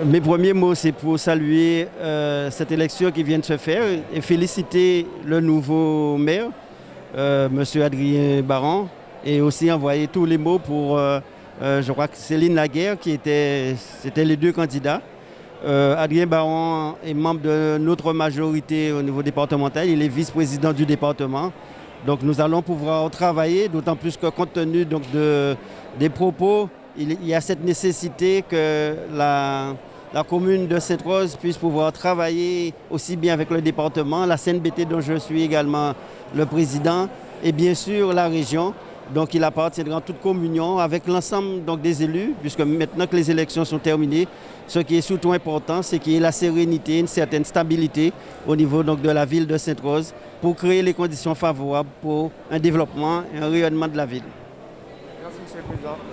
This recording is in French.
Mes premiers mots, c'est pour saluer euh, cette élection qui vient de se faire et féliciter le nouveau maire, euh, M. Adrien Baron, et aussi envoyer tous les mots pour, euh, je crois que Céline Laguerre, qui était, c'était les deux candidats. Adrien Baron est membre de notre majorité au niveau départemental, il est vice-président du département. Donc nous allons pouvoir travailler, d'autant plus que compte tenu donc, de, des propos, il, y a cette nécessité que la, commune de Sainte-Rose puisse pouvoir travailler aussi bien avec le département, la CNBT dont je suis également le président, et bien sûr la région. Donc il appartiendra en toute communion avec l'ensemble des élus, puisque maintenant que les élections sont terminées, ce qui est surtout important, c'est qu'il y ait la sérénité, une certaine stabilité au niveau donc, de la ville de Sainte-Rose pour créer les conditions favorables pour un développement et un rayonnement de la ville. Merci, M. le Président.